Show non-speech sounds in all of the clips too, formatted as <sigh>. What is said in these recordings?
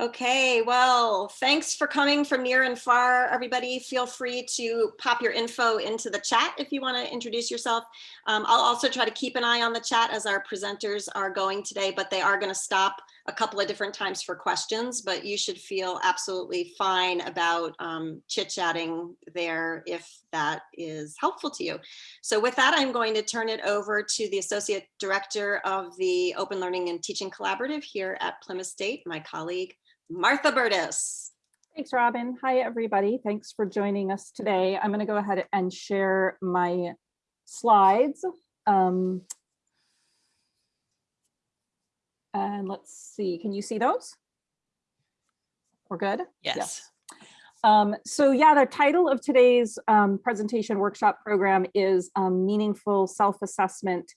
Okay, well, thanks for coming from near and far. Everybody feel free to pop your info into the chat if you want to introduce yourself. Um, I'll also try to keep an eye on the chat as our presenters are going today, but they are going to stop a couple of different times for questions, but you should feel absolutely fine about um, chit-chatting there if that is helpful to you. So with that, I'm going to turn it over to the Associate Director of the Open Learning and Teaching Collaborative here at Plymouth State, my colleague, Martha Burtis. Thanks, Robin. Hi, everybody. Thanks for joining us today. I'm going to go ahead and share my slides. Um, and let's see, can you see those? We're good? Yes. yes. Um, so yeah, the title of today's um, presentation workshop program is um, Meaningful Self-Assessment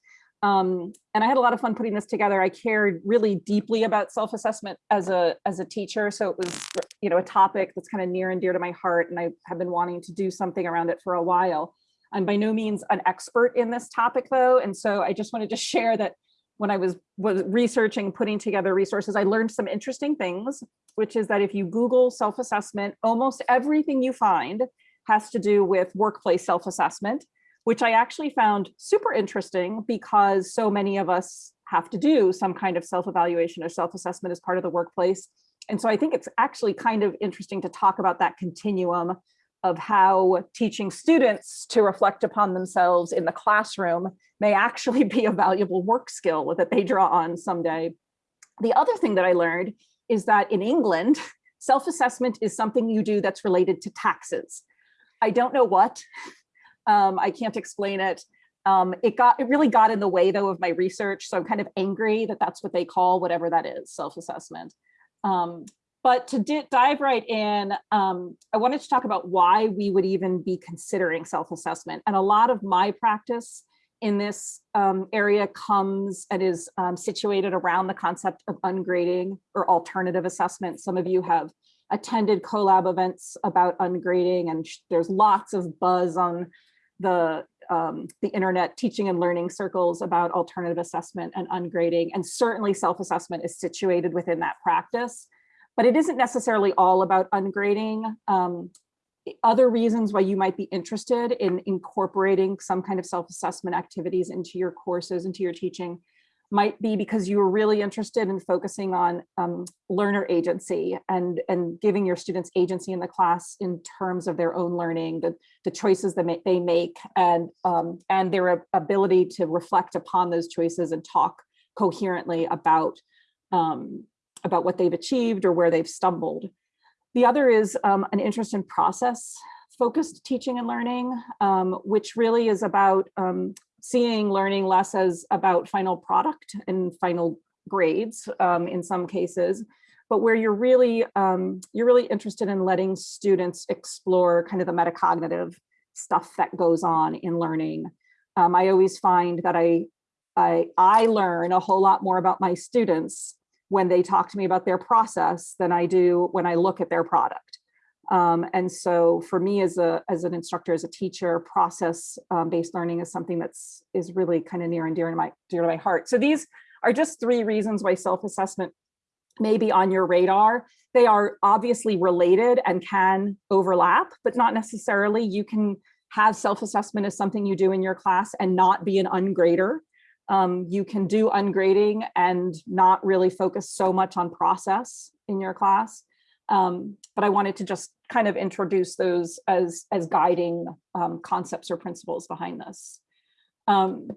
um, and I had a lot of fun putting this together. I cared really deeply about self-assessment as a as a teacher. So it was, you know, a topic that's kind of near and dear to my heart. And I have been wanting to do something around it for a while. I'm by no means an expert in this topic though. And so I just wanted to <laughs> share that when I was, was researching, putting together resources, I learned some interesting things, which is that if you Google self-assessment, almost everything you find has to do with workplace self-assessment which I actually found super interesting because so many of us have to do some kind of self-evaluation or self-assessment as part of the workplace. And so I think it's actually kind of interesting to talk about that continuum of how teaching students to reflect upon themselves in the classroom may actually be a valuable work skill that they draw on someday. The other thing that I learned is that in England, self-assessment is something you do that's related to taxes. I don't know what, um, I can't explain it. Um, it got it really got in the way though of my research. So I'm kind of angry that that's what they call whatever that is, self-assessment. Um, but to dive right in, um, I wanted to talk about why we would even be considering self-assessment. And a lot of my practice in this um, area comes and is um, situated around the concept of ungrading or alternative assessment. Some of you have attended CoLab events about ungrading and there's lots of buzz on the um, the internet teaching and learning circles about alternative assessment and ungrading, and certainly self-assessment is situated within that practice. But it isn't necessarily all about ungrading. Um, other reasons why you might be interested in incorporating some kind of self-assessment activities into your courses, into your teaching, might be because you were really interested in focusing on um, learner agency and, and giving your students agency in the class in terms of their own learning, the, the choices that they make and, um, and their ability to reflect upon those choices and talk coherently about, um, about what they've achieved or where they've stumbled. The other is um, an interest in process focused teaching and learning, um, which really is about um, seeing learning less as about final product and final grades um, in some cases, but where you're really um, you're really interested in letting students explore kind of the metacognitive stuff that goes on in learning. Um, I always find that I, I, I learn a whole lot more about my students when they talk to me about their process than I do when I look at their product. Um, and so for me as a as an instructor, as a teacher, process um, based learning is something that's is really kind of near and dear to my dear to my heart. So these are just three reasons why self-assessment may be on your radar. They are obviously related and can overlap, but not necessarily. You can have self-assessment as something you do in your class and not be an ungrader. Um, you can do ungrading and not really focus so much on process in your class. Um, but I wanted to just kind of introduce those as, as guiding um, concepts or principles behind this. Um,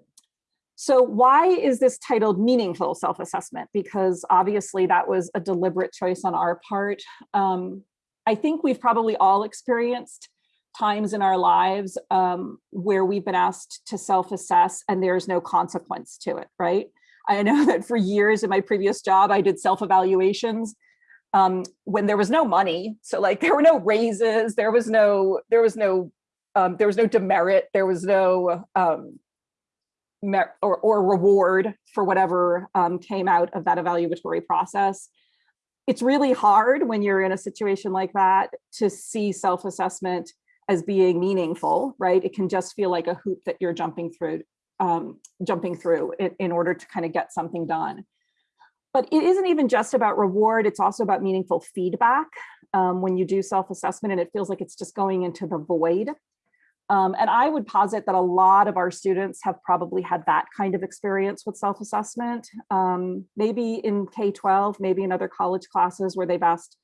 so why is this titled meaningful self-assessment? Because obviously that was a deliberate choice on our part. Um, I think we've probably all experienced times in our lives um, where we've been asked to self-assess and there's no consequence to it, right? I know <laughs> that for years in my previous job, I did self-evaluations um, when there was no money. So like there were no raises, there was no, there was no, um, there was no demerit, there was no um, or, or reward for whatever um, came out of that evaluatory process. It's really hard when you're in a situation like that to see self-assessment as being meaningful, right? It can just feel like a hoop that you're jumping through, um, jumping through in, in order to kind of get something done. But it isn't even just about reward, it's also about meaningful feedback um, when you do self-assessment and it feels like it's just going into the void. Um, and I would posit that a lot of our students have probably had that kind of experience with self-assessment, um, maybe in K-12, maybe in other college classes where they've asked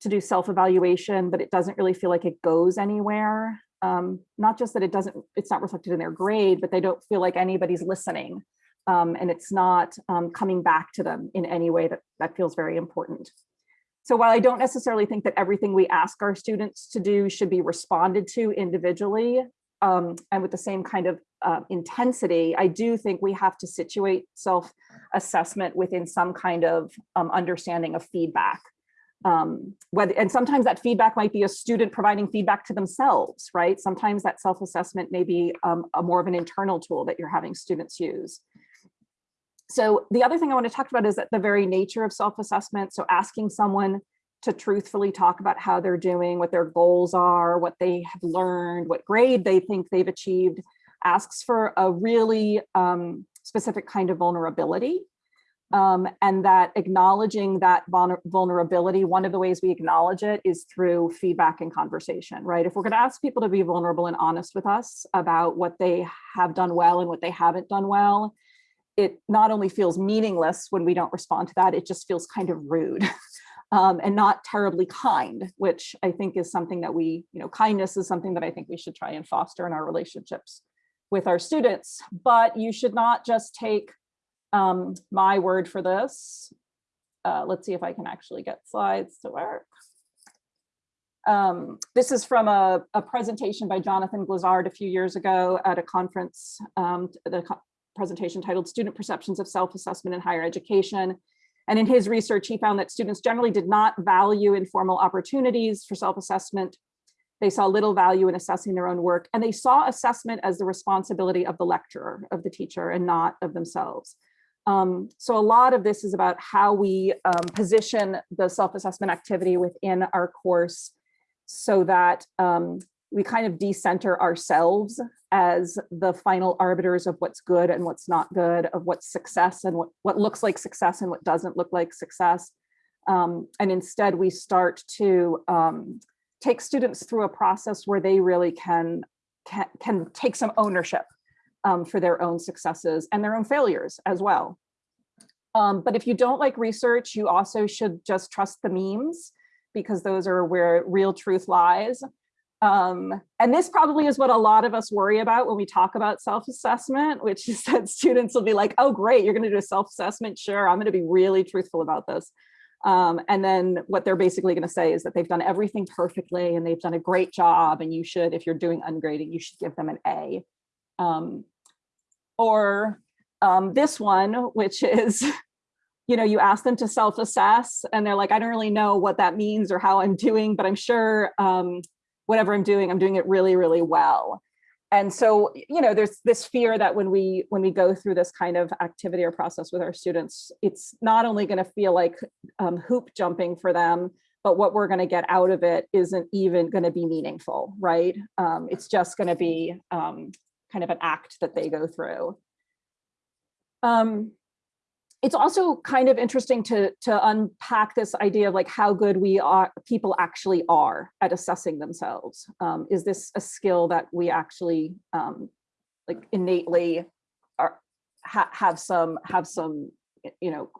to do self-evaluation, but it doesn't really feel like it goes anywhere. Um, not just that it doesn't, it's not reflected in their grade, but they don't feel like anybody's listening um, and it's not um, coming back to them in any way that, that feels very important. So while I don't necessarily think that everything we ask our students to do should be responded to individually um, and with the same kind of uh, intensity, I do think we have to situate self-assessment within some kind of um, understanding of feedback. Um, whether, and sometimes that feedback might be a student providing feedback to themselves, right? Sometimes that self-assessment may be um, a more of an internal tool that you're having students use. So the other thing I want to talk about is that the very nature of self-assessment. So asking someone to truthfully talk about how they're doing, what their goals are, what they have learned, what grade they think they've achieved, asks for a really um, specific kind of vulnerability. Um, and that acknowledging that vulnerability, one of the ways we acknowledge it is through feedback and conversation, right? If we're gonna ask people to be vulnerable and honest with us about what they have done well and what they haven't done well, it not only feels meaningless when we don't respond to that, it just feels kind of rude <laughs> um, and not terribly kind, which I think is something that we, you know, kindness is something that I think we should try and foster in our relationships with our students. But you should not just take um, my word for this. Uh, let's see if I can actually get slides to work. Um, this is from a, a, presentation by Jonathan Glazzard a few years ago at a conference, um, the presentation titled Student Perceptions of Self-Assessment in Higher Education. And in his research, he found that students generally did not value informal opportunities for self-assessment. They saw little value in assessing their own work, and they saw assessment as the responsibility of the lecturer, of the teacher, and not of themselves. Um, so a lot of this is about how we um, position the self-assessment activity within our course so that um, we kind of decenter ourselves as the final arbiters of what's good and what's not good, of what's success and what, what looks like success and what doesn't look like success. Um, and instead we start to um, take students through a process where they really can, can, can take some ownership um, for their own successes and their own failures as well. Um, but if you don't like research, you also should just trust the memes because those are where real truth lies. Um, and this probably is what a lot of us worry about when we talk about self-assessment, which <laughs> is that students will be like, oh, great, you're gonna do a self-assessment. Sure, I'm gonna be really truthful about this. Um, and then what they're basically gonna say is that they've done everything perfectly and they've done a great job and you should, if you're doing ungrading, you should give them an A. Um, or um, this one, which <laughs> is, you know, you ask them to self-assess and they're like, I don't really know what that means or how I'm doing, but I'm sure um, whatever I'm doing, I'm doing it really, really well. And so, you know, there's this fear that when we when we go through this kind of activity or process with our students, it's not only going to feel like um, hoop jumping for them, but what we're going to get out of it isn't even going to be meaningful, right? Um, it's just going to be um, kind of an act that they go through. Um, it's also kind of interesting to, to unpack this idea of like how good we are, people actually are at assessing themselves. Um, is this a skill that we actually um, like innately are, ha have some, have some, you know,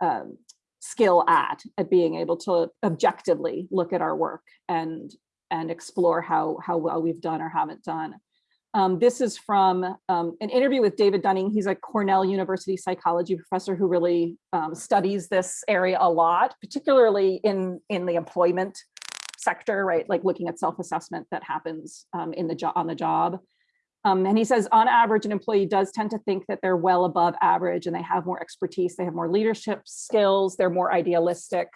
um, skill at, at being able to objectively look at our work and, and explore how, how well we've done or haven't done. Um, this is from um, an interview with David Dunning. He's a Cornell University psychology professor who really um, studies this area a lot, particularly in, in the employment sector, right? Like looking at self-assessment that happens um, in the on the job. Um, and he says, on average, an employee does tend to think that they're well above average and they have more expertise, they have more leadership skills, they're more idealistic,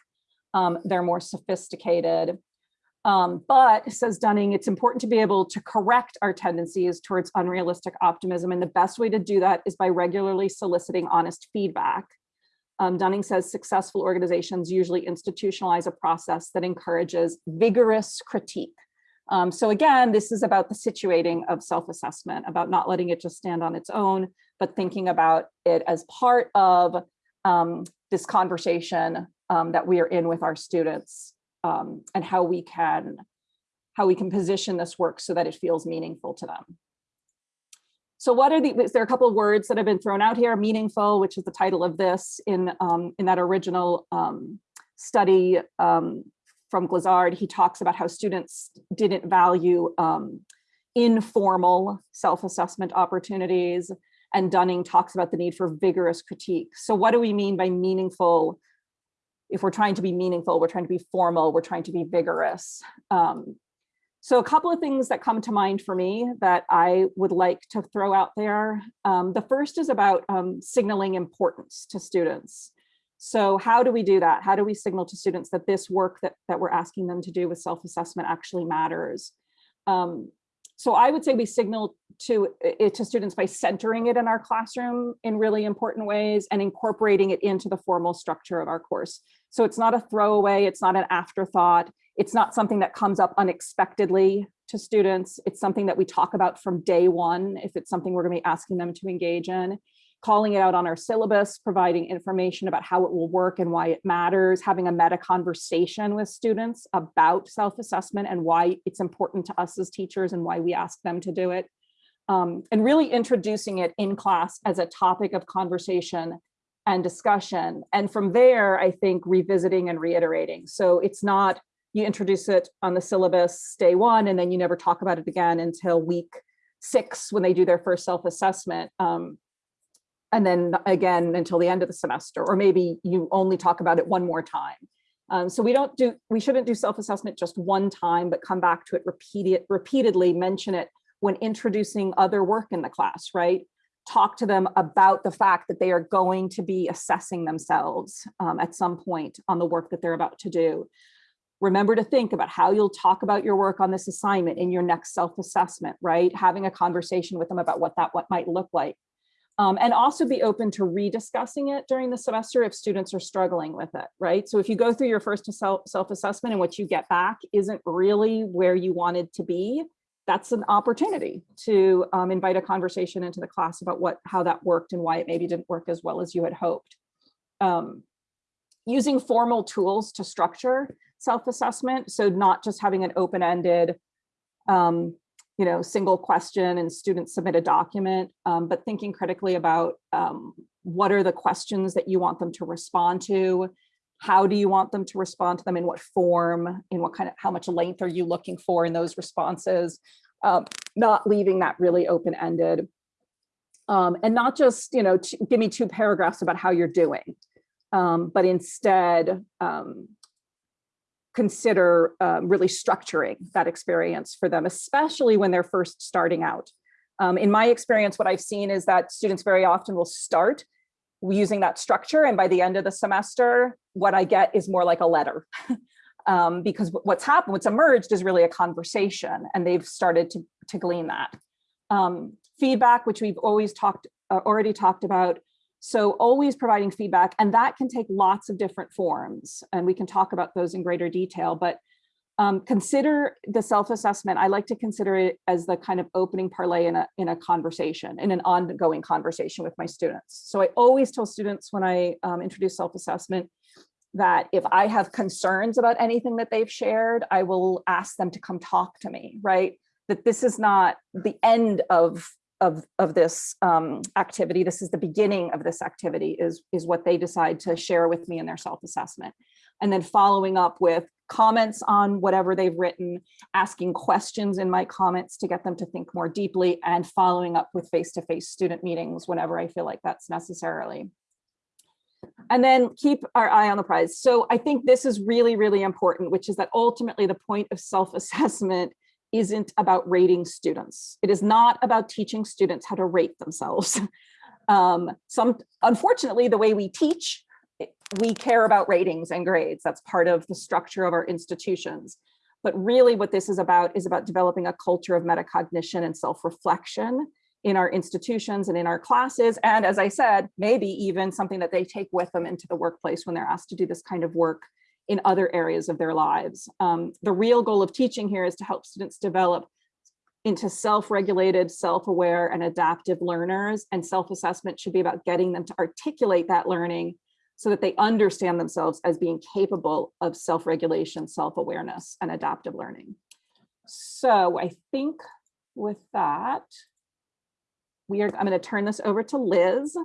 um, they're more sophisticated. Um, but, says Dunning, it's important to be able to correct our tendencies towards unrealistic optimism. And the best way to do that is by regularly soliciting honest feedback. Um, Dunning says successful organizations usually institutionalize a process that encourages vigorous critique. Um, so again, this is about the situating of self-assessment, about not letting it just stand on its own, but thinking about it as part of um, this conversation um, that we are in with our students um, and how we can how we can position this work so that it feels meaningful to them. So what are the, is there a couple of words that have been thrown out here? Meaningful, which is the title of this in, um, in that original um, study um, from Glazzard, he talks about how students didn't value um, informal self-assessment opportunities. And Dunning talks about the need for vigorous critique. So what do we mean by meaningful? If we're trying to be meaningful, we're trying to be formal, we're trying to be vigorous. Um, so a couple of things that come to mind for me that I would like to throw out there. Um, the first is about um, signaling importance to students. So how do we do that? How do we signal to students that this work that, that we're asking them to do with self-assessment actually matters? Um, so I would say we signal to it to students by centering it in our classroom in really important ways and incorporating it into the formal structure of our course. So it's not a throwaway, it's not an afterthought, it's not something that comes up unexpectedly to students. It's something that we talk about from day one, if it's something we're gonna be asking them to engage in. Calling it out on our syllabus, providing information about how it will work and why it matters, having a meta conversation with students about self-assessment and why it's important to us as teachers and why we ask them to do it. Um, and really introducing it in class as a topic of conversation and discussion. And from there, I think revisiting and reiterating. So it's not you introduce it on the syllabus day one, and then you never talk about it again until week six when they do their first self-assessment. Um, and then again until the end of the semester, or maybe you only talk about it one more time. Um, so we don't do, we shouldn't do self-assessment just one time, but come back to it repeat it, repeatedly, mention it when introducing other work in the class, right? Talk to them about the fact that they are going to be assessing themselves um, at some point on the work that they're about to do. Remember to think about how you'll talk about your work on this assignment in your next self-assessment, right? Having a conversation with them about what that what might look like. Um, and also be open to rediscussing it during the semester if students are struggling with it, right? So if you go through your first self-assessment and what you get back isn't really where you wanted to be, that's an opportunity to um, invite a conversation into the class about what how that worked and why it maybe didn't work as well as you had hoped. Um, using formal tools to structure self-assessment. So not just having an open-ended, um, you know, single question and students submit a document, um, but thinking critically about um, what are the questions that you want them to respond to? How do you want them to respond to them? In what form? In what kind of, how much length are you looking for in those responses? Um, not leaving that really open-ended. Um, and not just, you know, give me two paragraphs about how you're doing, um, but instead um, consider um, really structuring that experience for them, especially when they're first starting out. Um, in my experience, what I've seen is that students very often will start using that structure. And by the end of the semester, what I get is more like a letter. <laughs> um, because what's happened, what's emerged is really a conversation and they've started to, to glean that. Um, feedback, which we've always talked, uh, already talked about, so always providing feedback, and that can take lots of different forms, and we can talk about those in greater detail, but um, consider the self-assessment. I like to consider it as the kind of opening parlay in a, in a conversation, in an ongoing conversation with my students. So I always tell students when I um, introduce self-assessment that if I have concerns about anything that they've shared, I will ask them to come talk to me, right? That this is not the end of of, of this um, activity, this is the beginning of this activity, is, is what they decide to share with me in their self-assessment. And then following up with comments on whatever they've written, asking questions in my comments to get them to think more deeply, and following up with face-to-face -face student meetings whenever I feel like that's necessarily. And then keep our eye on the prize. So I think this is really, really important, which is that ultimately the point of self-assessment isn't about rating students. It is not about teaching students how to rate themselves. <laughs> um, some, unfortunately, the way we teach, we care about ratings and grades. That's part of the structure of our institutions. But really what this is about is about developing a culture of metacognition and self-reflection in our institutions and in our classes. And as I said, maybe even something that they take with them into the workplace when they're asked to do this kind of work in other areas of their lives. Um, the real goal of teaching here is to help students develop into self-regulated, self-aware and adaptive learners and self-assessment should be about getting them to articulate that learning so that they understand themselves as being capable of self-regulation, self-awareness, and adaptive learning. So I think with that, we are, I'm going to turn this over to Liz,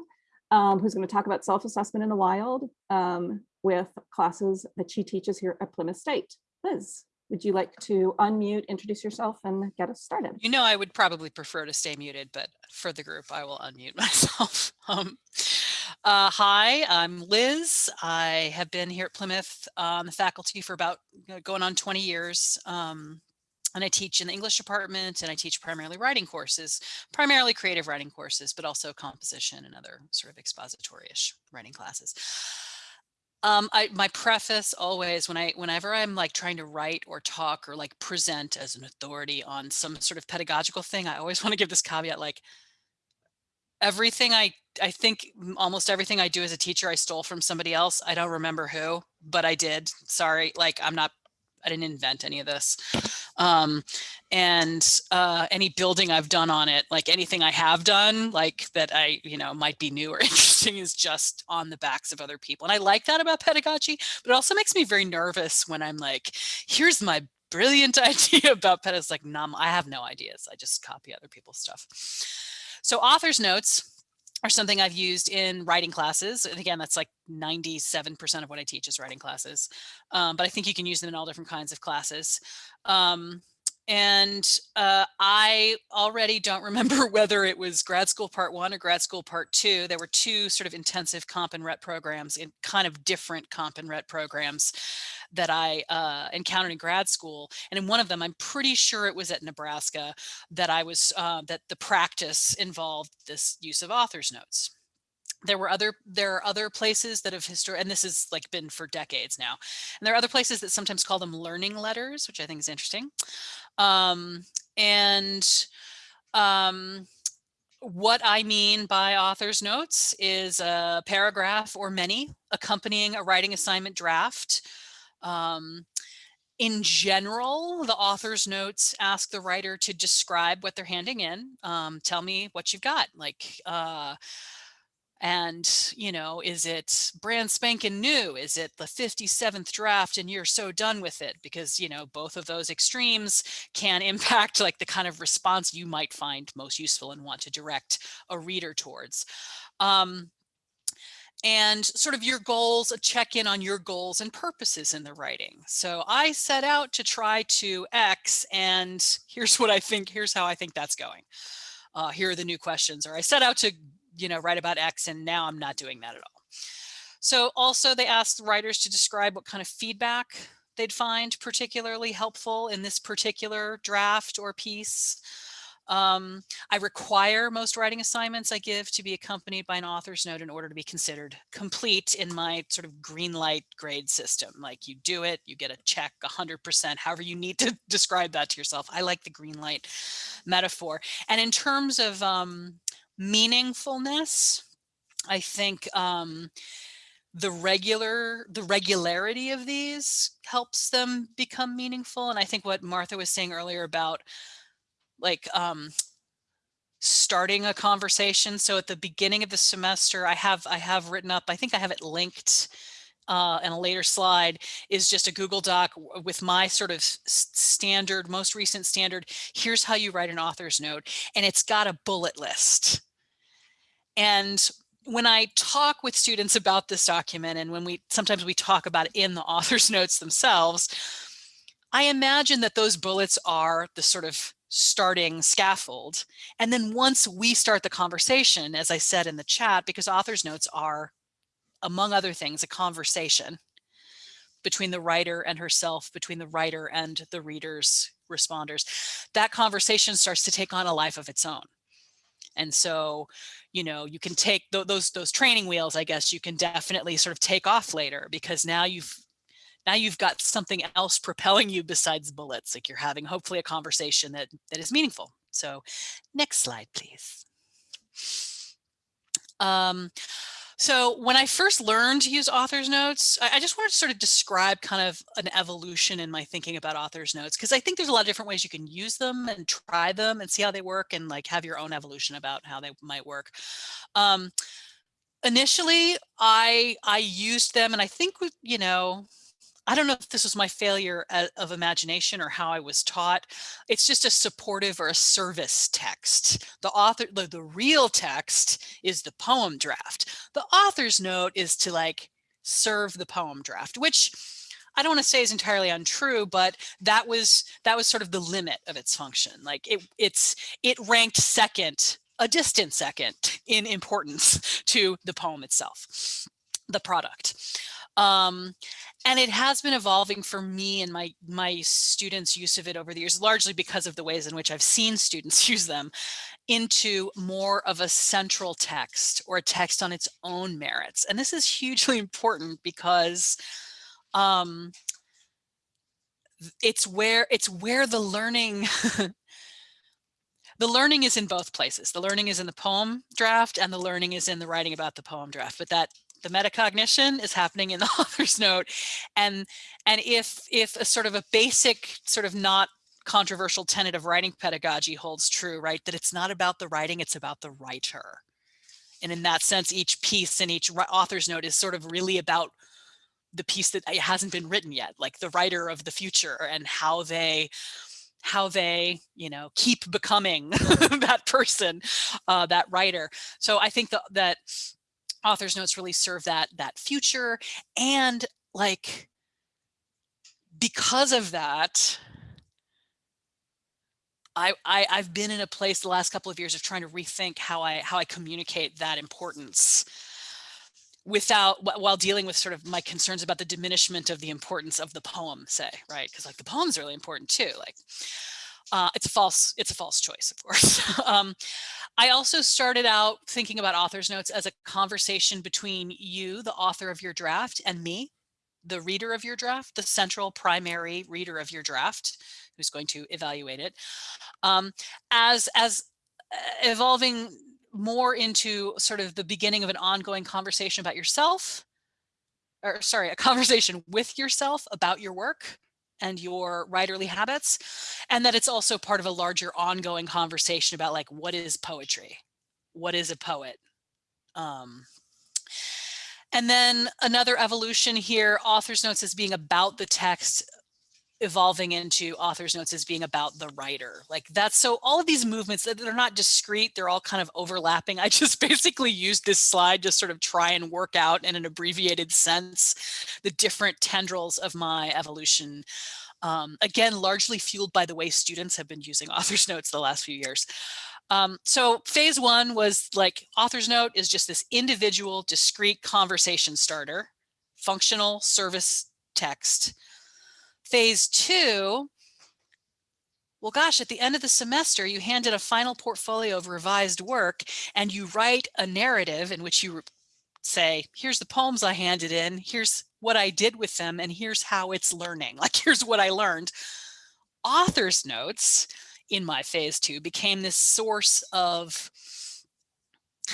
um, who's going to talk about self-assessment in the wild um, with classes that she teaches here at Plymouth State. Liz, would you like to unmute, introduce yourself, and get us started? You know, I would probably prefer to stay muted, but for the group, I will unmute <laughs> myself. um, uh, hi, I'm Liz. I have been here at Plymouth on the faculty for about going on 20 years. Um, and I teach in the English department and I teach primarily writing courses, primarily creative writing courses, but also composition and other sort of expository-ish writing classes. Um, I, my preface always when I, whenever I'm like trying to write or talk or like present as an authority on some sort of pedagogical thing, I always <laughs> want to give this caveat, like everything I, I think almost everything I do as a teacher, I stole from somebody else. I don't remember who, but I did. Sorry. Like I'm not, I didn't invent any of this. Um, and uh, any building I've done on it, like anything I have done, like that I, you know, might be new or <laughs> interesting is just on the backs of other people. And I like that about pedagogy, but it also makes me very nervous when I'm like, here's my brilliant <laughs> idea about pedagogy. It's like, num, I have no ideas. I just copy other people's stuff. So author's notes are something I've used in writing classes. And again, that's like 97% of what I teach is writing classes. Um, but I think you can use them in all different kinds of classes. Um, and uh, I already don't remember <laughs> whether it was grad school part one or grad school part two. There were two sort of intensive comp and rhet programs in kind of different comp and rhet programs that I uh, encountered in grad school. And in one of them, I'm pretty sure it was at Nebraska that I was, uh, that the practice involved this use of author's notes there were other there are other places that have history and this has like been for decades now and there are other places that sometimes call them learning letters which i think is interesting um and um what I mean by author's notes is a paragraph or many accompanying a writing assignment draft um, in general, the author's notes ask the writer to describe what they're handing in. Um, tell me what you've got. Like, uh, and, you know, is it brand spanking new? Is it the 57th draft and you're so done with it? Because, you know, both of those extremes can <laughs> impact like the kind of response you might find most useful and want to direct a reader towards. Um, and sort of your goals, a check in on your goals and purposes in the writing. So I set out to try to X and here's what I think, here's how I think that's going. Uh, here are the new questions, or I set out to, you know, write about X and now I'm not doing that at all. So also they asked writers to describe what kind of feedback they'd find particularly helpful in this particular draft or piece. Um, I require most writing assignments I give to be accompanied by an author's note in order to be considered complete in my sort of green light grade system. Like you do it, you get a check 100%, however you need to <laughs> describe that to yourself. I like the green light metaphor. And in terms of um, meaningfulness, I think um, the regular the regularity of these helps them become meaningful and i think what martha was saying earlier about like um, starting a conversation. So at the beginning of the semester, I have I have written up, I think I have it linked uh, in a later slide is just a Google Doc with my sort of standard, most recent standard. Here's how you write an author's note. And it's got a bullet list. And when I talk with students about this document and when we sometimes we talk about it in the author's <laughs> notes themselves, I imagine that those bullets are the sort of starting scaffold. And then once we start the conversation, as I said in the chat, because author's notes are, among other things, a conversation between the writer and herself, between the writer and the readers, responders, that conversation starts to take on a life of its own. And so, you know, you can take th those those training wheels, I guess you can definitely sort of take off later because now you've now you've got something else propelling you besides bullets, like you're having hopefully a conversation that, that is meaningful. So next slide, please. Um, so when I first learned to use author's notes, I, just wanted to sort of describe kind of an evolution in my thinking about author's notes, because I think there's a lot of different ways you can use them and try them and see how they work and like have your own evolution about how they might work. Um, initially I I used them and I think you know, I don't know if this was my failure of imagination or how I was taught. It's just a supportive or a service text. The author, the, the real text is the poem draft. The author's note is to like serve the poem draft, which I don't want to say is entirely untrue, but that was that was sort of the limit of its function. Like it it's it ranked second, a distant second in importance <laughs> to the poem itself, the product. Um, and it has been evolving for me and my my students use of it over the years largely because of the ways in which i've seen students <laughs> use them into more of a central text or a text on its own merits. And this is hugely <laughs> important because um it's where it's where the learning <laughs> the learning is in both places. The learning is in the poem draft and the learning is in the writing about the poem draft but that the metacognition is happening in the <laughs> author's note and and if if a sort of a basic sort of not controversial tenet of writing pedagogy holds true right that it's not about the writing it's about the writer. And in that sense each piece and each author's note is sort of really about the piece that hasn't been written yet like the writer of the future and how they how they you know keep becoming <laughs> that person uh, that writer. So i think that that author's notes really serve that that future and like because of that I, I i've been in a place the last couple of years of trying to rethink how i how i communicate that importance without while dealing with sort of my concerns about the diminishment of the importance of the poem say right? Because like the poem's really important too like uh, it's a false it's a false choice of course. <laughs> Um, I also started out thinking about author's notes as a conversation between you, the author of your draft, and me, the reader of your draft, the central primary reader of your draft, who's going to evaluate it, um, as, as uh, evolving more into sort of the beginning of an ongoing conversation about yourself, or sorry, a <laughs> conversation with yourself about your work, and your writerly habits and that it's also part of a larger ongoing conversation about like what is poetry? What is a poet? Um, and then another evolution here author's notes as being about the text evolving into author's notes as being about the writer. Like that's so all of these movements that they're not discrete they're all kind of overlapping. I just <laughs> basically used this slide to sort of try and work out in an abbreviated sense the different tendrils of my evolution. Um, again largely fueled by the way students have been using <laughs> author's notes the last few years. Um, so phase one was like author's note is just this individual discrete conversation starter functional service text Phase two, well, gosh, at the end of the semester, you handed a final portfolio of revised work and you write a narrative in which you say, here's the poems I handed in, here's what I did with them, and here's how it's learning. <laughs> Like, here's what I learned. Author's notes in my phase two became this source of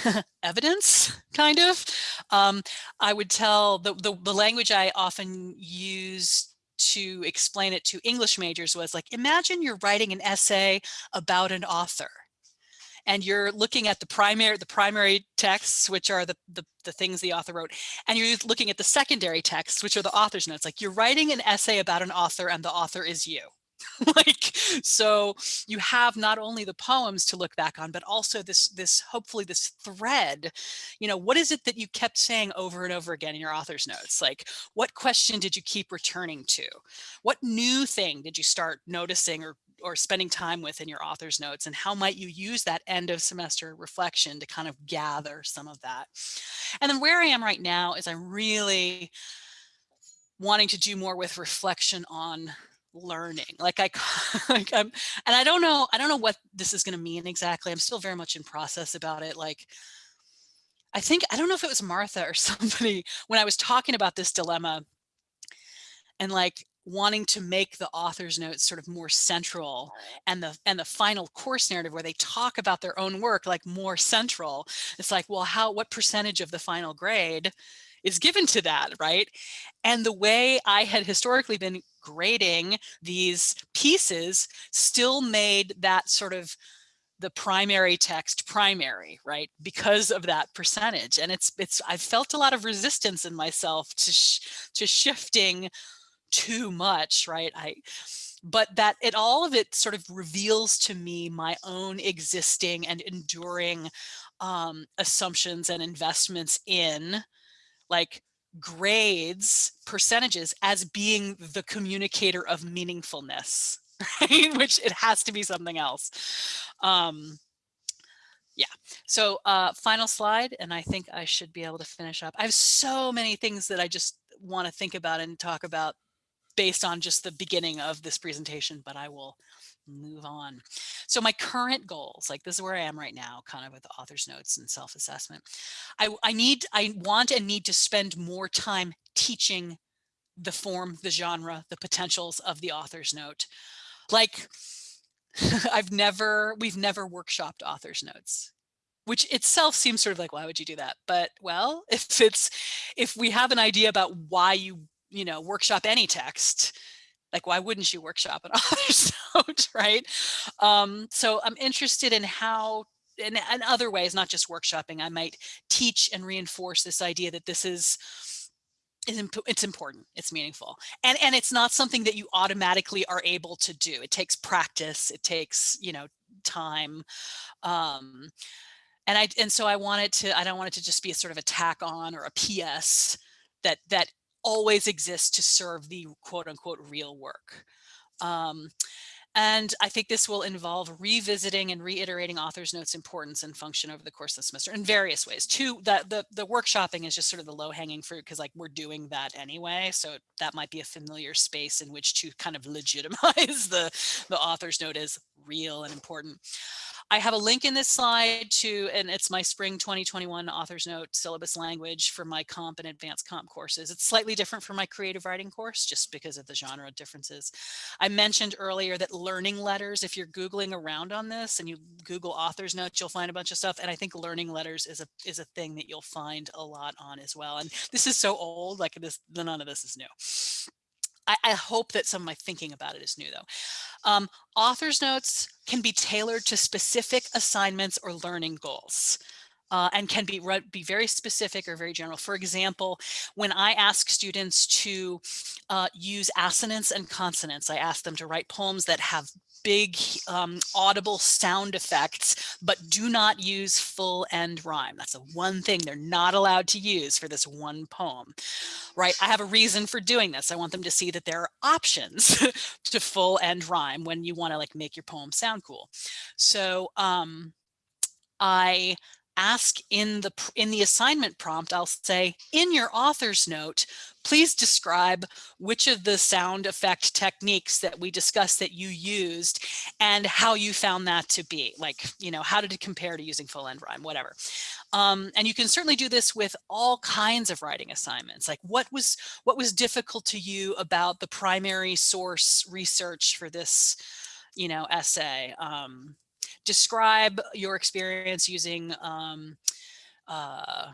<laughs> evidence, kind of. Um, I would tell the, the, the language I often use to explain it to English majors was like, imagine you're writing an essay about an author and you're looking at the primary the primary texts which are the, the, the things the author wrote and you're looking at the secondary texts which are the author's notes. Like you're writing an essay about an author and the author is you <laughs> like so you have not only the poems to look back on but also this this hopefully this thread. You know what is it that you kept saying over and over again in your author's notes? Like what question did you keep returning to? What new thing did you start noticing or or spending time with in your author's notes? And how might you use that end of semester reflection to kind of gather some of that? And then where i am right now is i'm really wanting to do more with reflection on learning like i <laughs> like i'm and i don't know i don't know what this is going to mean exactly i'm still very much in process about it like i think i don't know if it was martha or <laughs> somebody when i was talking about this dilemma and like wanting to make the author's notes sort of more central and the and the final course narrative where they talk about their own work like more central it's like well how what percentage of the final grade is given to that, right? And the way I had historically been grading these pieces still made that sort of the primary text primary, right? Because of that percentage. And it's, it's, I've felt a lot of resistance in myself to, sh to shifting too much, right? I, but that it, all of it sort of reveals to me my own existing and enduring um, assumptions and investments in like grades percentages as being the communicator of meaningfulness <laughs> right? Which it has to be something else. Um yeah. So uh final slide and i think i should be able to finish up. I have so many things that i just want to think about and talk about based on just the beginning of this presentation but i will move on. So my current goals, like this is where I am right now, kind of with the author's notes and self-assessment. I, I need, I want and need to spend more time teaching the form, the genre, the potentials of the author's note. Like <laughs> I've never, we've never workshopped author's notes which itself seems sort of like, why would you do that? But well, <laughs> if it's, if we have an idea about why you, you know, workshop any text, like why wouldn't you workshop an <laughs> author's note? right? Um, so i'm interested in how in, in other ways not just workshopping i might teach and reinforce this idea that this is it's important it's meaningful and and it's not something that you automatically are able to do. It takes practice it takes you know time um and i and so i wanted to i don't want it to just be a sort of a tack on or a ps that that always exist to serve the quote unquote real work. Um, and I think this will involve revisiting and reiterating author's notes importance and function over the course of the semester in various ways. Two, that the, the workshopping is just sort of the low hanging fruit because like we're doing that anyway. So that might be a familiar space in which to kind of <laughs> legitimize the, the author's note as real and important. I have a link in this slide to, and it's my spring 2021 author's note syllabus language for my comp and advanced comp courses. It's slightly different from my creative writing course just because of the genre differences. I mentioned earlier that learning letters, if you're Googling around on this and you Google author's notes, you'll find a bunch of stuff. And I think learning letters is a, is a thing that you'll find a lot on as well. And this is so old, like this, none of this is new. I, I, hope that some of my thinking about it is new though. Um, author's notes can be tailored to specific assignments or learning goals. Uh, and can be be very specific or very general. For example, when I ask students to uh, use assonance and consonance, I ask them to write poems that have big um, audible sound effects, but do not use full end rhyme. That's the one thing they're not allowed to use for this one poem, right? I have a reason for doing this. I want them to see that there are options <laughs> to full end rhyme when you want to like make your poem sound cool. So um, I ask in the in the assignment prompt, I'll say in your author's note, please describe which of the sound effect techniques that we discussed that you used and how you found that to be like, you know, how did it compare to using full end rhyme, whatever. Um, and you can certainly do this with all kinds of writing assignments. Like what was what was difficult to you about the primary source research for this, you know, essay? Um, describe your experience using, um, uh,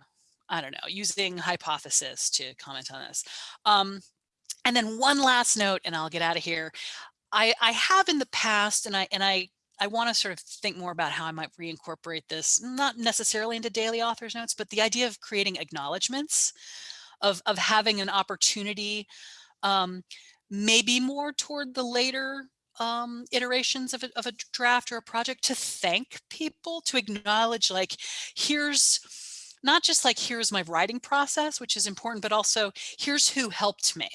I don't know, using hypothesis to comment on this. Um, and then one last note, and I'll get out of here. I, I have in the past, and I and I I want to sort of think more about how I might reincorporate this, not necessarily into daily authors notes, but the idea of creating acknowledgements, of of having an opportunity, um, maybe more toward the later um, iterations of a, of a draft or a project to thank people, to acknowledge like, here's not just like, here's my writing process, which is important, but also here's who helped me.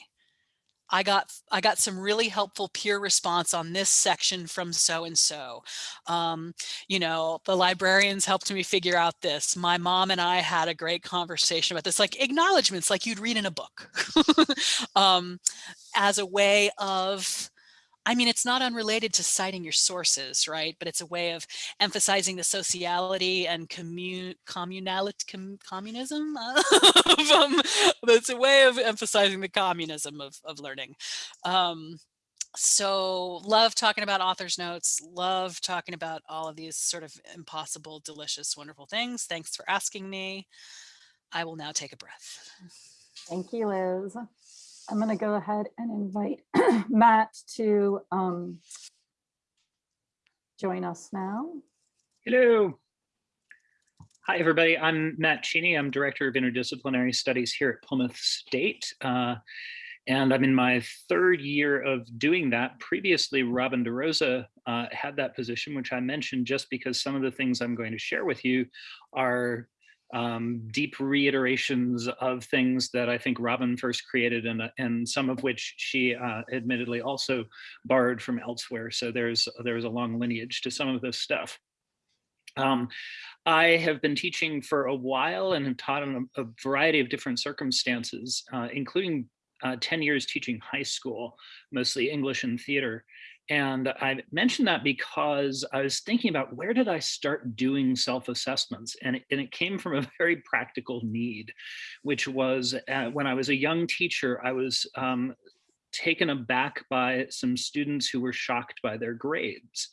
I got I got some really helpful peer response on this section from so and so. Um, you know, the librarians helped me figure out this. My mom and I had a great conversation about this, like acknowledgments, like you'd read in a book, <laughs> um, as a way of I mean, it's not unrelated to citing your sources, right? But it's a way of emphasizing the sociality and commun communality, com communism. <laughs> um, it's a way of emphasizing the communism of, of learning. Um, so love talking about author's notes, love talking about all of these sort of impossible, delicious, wonderful things. Thanks for asking me. I will now take a breath. Thank you, Liz. I'm going to go ahead and invite <clears throat> Matt to um, join us now. Hello. Hi, everybody. I'm Matt Cheney. I'm Director of Interdisciplinary Studies here at Plymouth State. Uh, and I'm in my third year of doing that. Previously, Robin DeRosa uh, had that position, which I mentioned just because some of the things I'm going to share with you are um, deep reiterations of things that I think Robin first created and, and some of which she uh, admittedly also borrowed from elsewhere. So there's, there's a long lineage to some of this stuff. Um, I have been teaching for a while and have taught in a, a variety of different circumstances, uh, including uh, 10 years teaching high school, mostly English and theater. And I mentioned that because I was thinking about where did I start doing self-assessments? And, and, it came from a <laughs> very practical need, which was uh, when I was a young teacher, I was um, taken aback by some students who were shocked by their grades.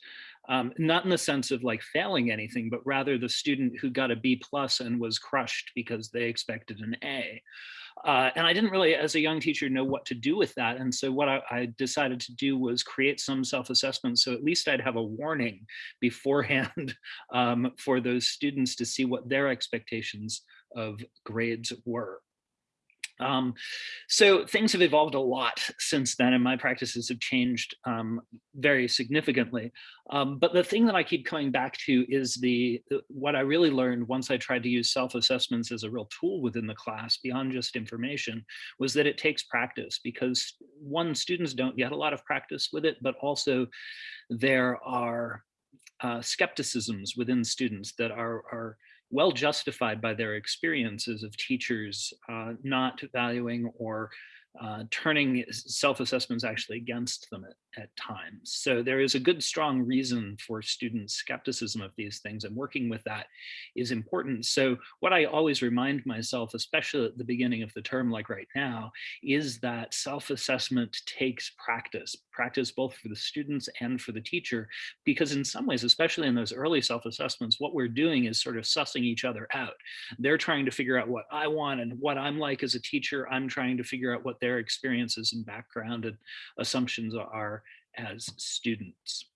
Um, not in the sense of like failing anything, but rather the student who got a B plus and was crushed because they expected an A. Uh, and I didn't really, as a young teacher, know what to do with that. And so what I, I decided to do was create some self-assessment. So at least I'd have a warning <laughs> beforehand um, for those students to see what their expectations of grades were. Um, so things have evolved a lot since then and my practices have changed um, very significantly. Um, but the thing that I keep coming back to is the what I really learned once I tried to use self-assessments as a real tool within the class beyond just information was that it takes practice because one, students don't get a lot of practice with it, but also there are uh, skepticisms within students that are, are well justified by their experiences of teachers uh, not valuing or uh, turning self-assessments actually against them at, times. So there is a good strong reason for student skepticism of these things and working with that is important. So what I always remind myself, especially at the beginning of the term like right now, is that self-assessment takes practice, practice both for the students and for the teacher, because in some ways, especially in those early self-assessments, what we're doing is sort of sussing each other out. They're trying to figure out what I want and what I'm like as a teacher. I'm trying to figure out what their experiences and background and assumptions are as students.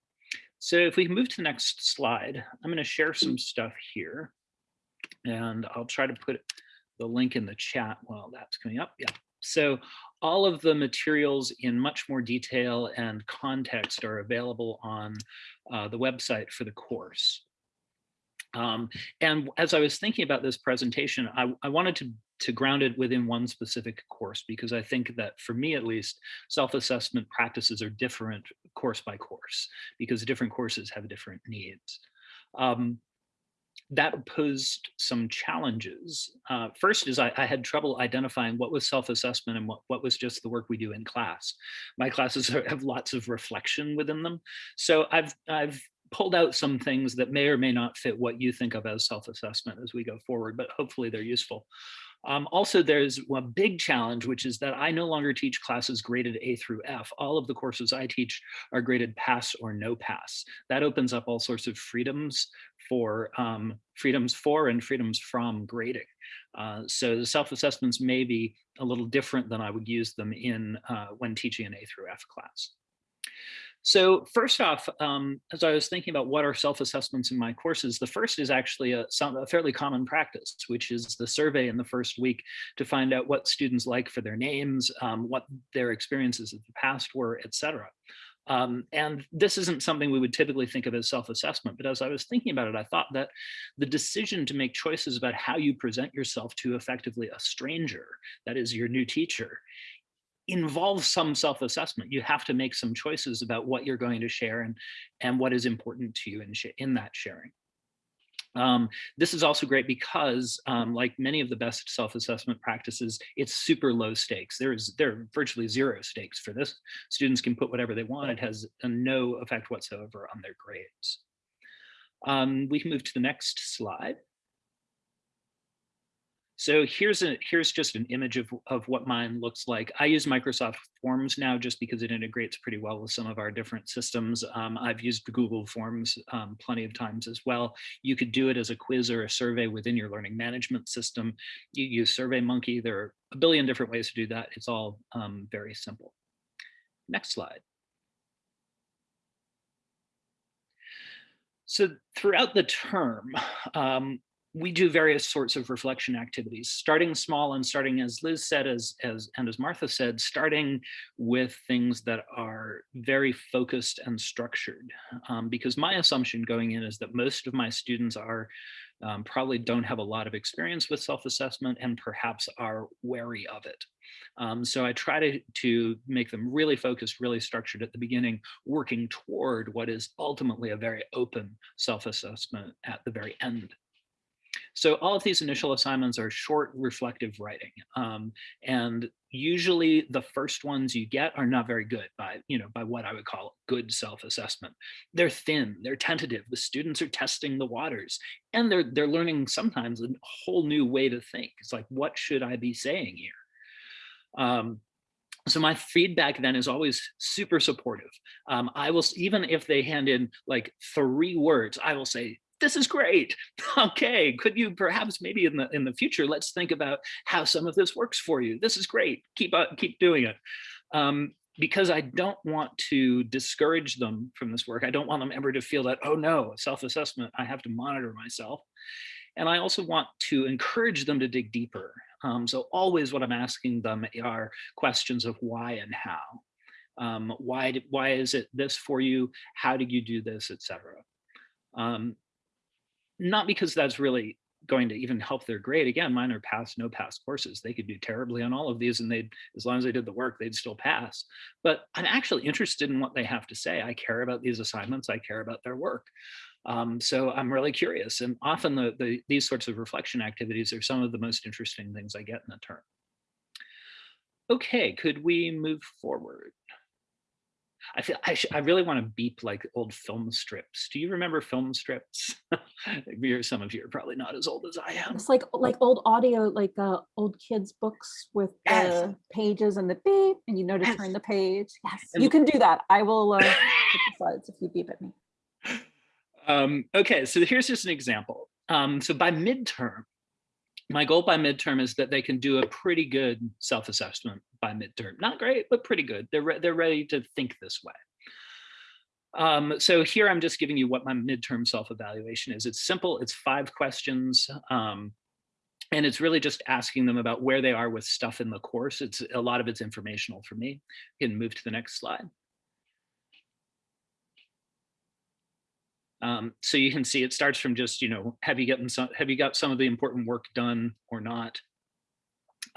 So if we can move to the next slide, I'm going to share some stuff here and I'll try to put the link in the chat while that's coming up. Yeah. So all of the materials in much more detail and context are available on uh, the website for the course. Um, and as I was thinking about this presentation, I, I wanted to to ground it within one specific course because I think that for me at least self-assessment practices are different course by course because different courses have different needs. Um, that posed some challenges. Uh, first is I, I, had trouble identifying what was self-assessment and what, what was just the work we do in class. My classes <laughs> are, have lots of reflection within them. So I've, I've pulled out some things that may or may not fit what you think of as self-assessment as we go forward, but hopefully they're useful. Um, also, there's a big challenge, which is that I no longer teach classes graded A through F. All of the courses I teach are graded pass or no pass. That opens up all sorts of freedoms for um, freedoms for and freedoms from grading. Uh, so the self-assessments may be a little different than I would use them in uh, when teaching an A through F class. So first off, um, as I was thinking about what are self-assessments in my courses, the first is actually a, a, fairly common practice, which is the survey in the first week to find out what students like for their names, um, what their experiences of the past were, etc. Um, and this isn't something we would typically think of as self-assessment, but as I was thinking about it, I thought that the decision to make choices about how you present yourself to effectively a stranger, that is your new teacher, involves some self-assessment. You have to make some choices about what you're going to share and, and what is important to you in, in that sharing. Um, this is also great because, um, like many of the best self-assessment practices, it's super low stakes. There is there are virtually zero stakes for this. Students can put whatever they want. It has no effect whatsoever on their grades. Um, we can move to the next slide. So here's a here's just an image of, of what mine looks like. I use Microsoft Forms now just because it integrates pretty well with some of our different systems. Um, I've used Google Forms um, plenty of times as well. You could do it as a quiz or a survey within your learning management system. You use SurveyMonkey. There are a billion different ways to do that. It's all um, very simple. Next slide. So throughout the term, um, we do various sorts of reflection activities, starting small and starting, as Liz said, as, as and as Martha said, starting with things that are very focused and structured. Um, because my assumption going in is that most of my students are um, probably don't have a lot of experience with self-assessment and perhaps are wary of it. Um, so I try to, to make them really focused, really structured at the beginning, working toward what is ultimately a very open self-assessment at the very end. So all of these initial assignments are short reflective writing. Um, and usually the first ones you get are not very good by, you know, by what I would call good self-assessment. They're thin, they're tentative, the students are testing the waters and they're, they're learning sometimes a whole new way to think. It's like, what should I be saying here? Um, so my feedback then is always super supportive. Um, I will, even if they hand in like three words, I will say, this is great. <laughs> Okay, could you perhaps maybe in the in the future, let's think about how some of this works for you. This is great. Keep uh, keep doing it. Um, because I don't want to discourage them from this work. I don't want them ever to feel that, oh no, self-assessment, I have to monitor myself. And I also want to encourage them to dig deeper. Um, so always what I'm asking them are questions of why and how. Um, why, why is it this for you? How did you do this, etc. Um, not because that's really going to even help their grade. Again, mine are pass, no pass courses. They could do terribly on all of these and they'd, as long as they did the work, they'd still pass. But I'm actually interested in what they have to say. I care about these assignments. I care about their work. Um, so I'm really curious. And often the, the, these sorts of reflection activities are some of the most interesting things I get in the term. Okay, could we move forward? I feel I, I really want to beep like old film strips. Do you remember film strips? <laughs> Some of you are probably not as old as I am. It's like like old audio, like uh, old kids' books with Yes. the pages and the beep, and you know to Yes. turn the page. Yes, And- you can do that. I will uh, <laughs> the slides if you beep at me. Um, okay, so here's just an example. Um, so by midterm, my goal by midterm is that they can do a pretty good self-assessment by midterm. Not great, but pretty good. They're, re they're ready to think this way. Um, so here I'm just giving you what my midterm self-evaluation is. It's simple, it's five questions. Um, and it's really just asking them about where they are with stuff in the course. It's a lot of it's informational for me. You can move to the next slide. Um, so you can see it starts from just, you know, have you gotten some, have you got some of the important work done or not?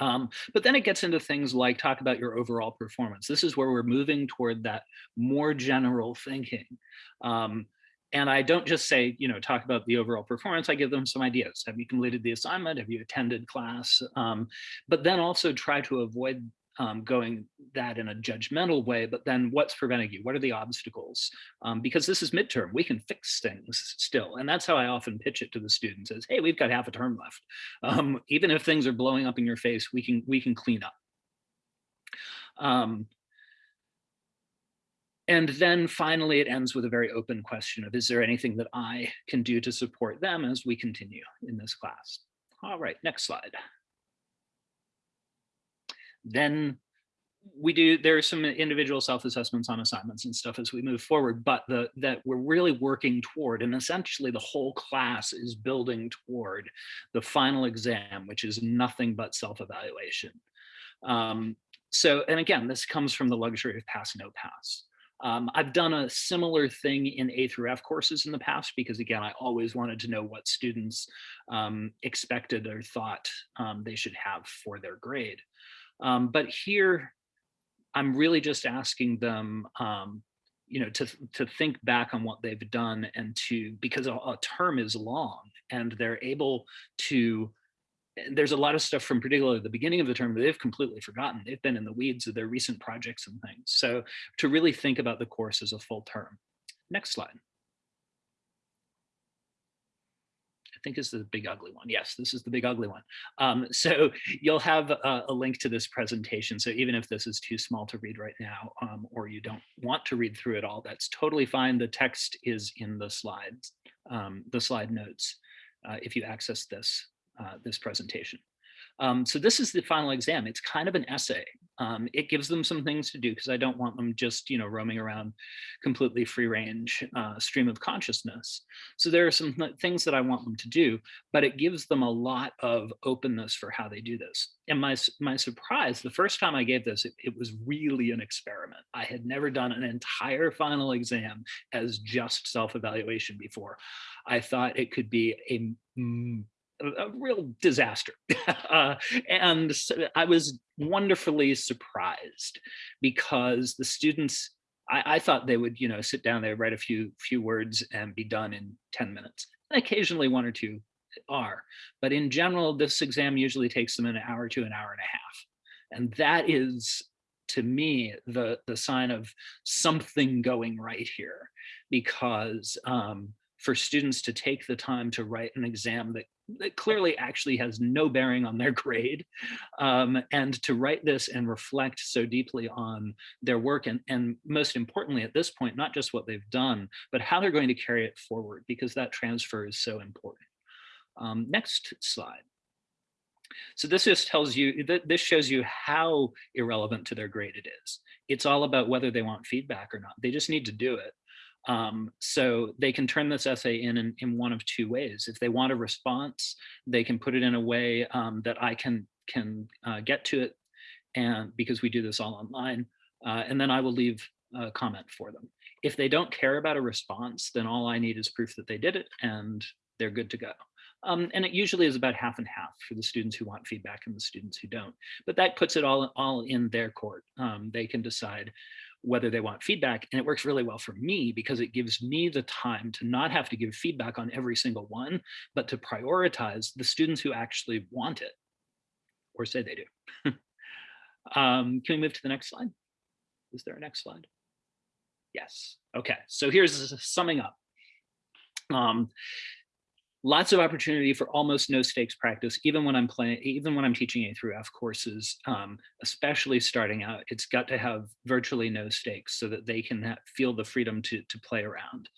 Um, but then it gets into things like talk about your overall performance. This is where we're moving toward that more general thinking. Um, and I don't just say, you know, talk about the overall performance. I give them some ideas. Have you completed the assignment? Have you attended class? Um, but then also try to avoid um, going that in a judgmental way, but then what's preventing you? What are the obstacles? Um, because this is midterm, we can fix things still. And that's how I often pitch it to the students is, hey, we've got half a term left. <laughs> Um, even if things are blowing up in your face, we can, we can clean up. Um, and then finally, it ends with a very open question of, is there anything that I can do to support them as we continue in this class? All right, next slide then we do there are some individual self-assessments on assignments and stuff as we move forward but the that we're really working toward and essentially the whole class is building toward the final exam which is nothing but self-evaluation um, so and again this comes from the luxury of pass no pass um, I've done a similar thing in A through F courses in the past because again, I always wanted to know what students um, expected or thought um, they should have for their grade. Um, but here, I'm really just asking them, um, you know, to, to think back on what they've done and to, because a, a term is long and they're able to, there's a lot of stuff from particularly the beginning of the term that they've completely forgotten. They've been in the weeds of their recent projects and things. So to really think about the course as a full term. Next slide. Think is the big ugly one. Yes, this is the big ugly one. Um, <laughs> so you'll have a, a, link to this presentation. So even if this is too small to read right now, um, or you don't want to read through it all, that's totally fine. The text is in the slides, um, the slide notes, uh, if you access this, uh, this presentation. Um, so this is the final exam. It's kind of an essay. Um, it gives them some things to do because I don't want them just, you know, roaming around completely free range uh, stream of consciousness. So there are some th- things that I want them to do, but it gives them a lot of openness for how they do this. And my, my surprise, the first time I gave this, it, it was really an experiment. I had never done an entire final exam as just self-evaluation before. I thought it could be a a, real disaster. <laughs> uh, and so I was wonderfully surprised because the students, I, I thought they would, you know, sit down there, write a few few words and be done in 10 minutes. And occasionally one or two are. But in general, this exam usually takes them an hour to an hour and a half. And that is to me the the sign of something going right here because um, for students to take the time to write an exam that, that clearly actually has no bearing on their <laughs> grade um, and to write this and reflect so deeply on their work and, and most importantly at this point not just what they've done but how they're going to carry it forward because that transfer is so important um, next slide so this just tells you that this shows you how irrelevant to their grade it is. It's all about whether they want feedback or not. They just need to do it. Um, so they can turn this essay in, in in one of two ways. If they want a response, they can put it in a way um, that I can can uh, get to it, and because we do this all online, uh, and then I will leave a comment for them. If they don't care about a response, then all I need is proof that they did it, and they're good to go. Um, and it usually is about half and half for the students who want feedback and the students who don't. But that puts it all, all in their court. Um, they can decide whether they want feedback. And it works really well for me because it gives me the time to not have to give feedback on every single one, but to prioritize the students who actually want it or say they do. <laughs> um, can we move to the next slide? Is there a next slide? Yes. Okay. So here's summing up. Um, lots of opportunity for almost no stakes practice, even when I'm playing, even when I'm teaching A through F courses, um, especially starting out, it's got to have virtually no stakes so that they can feel the freedom to, to play around.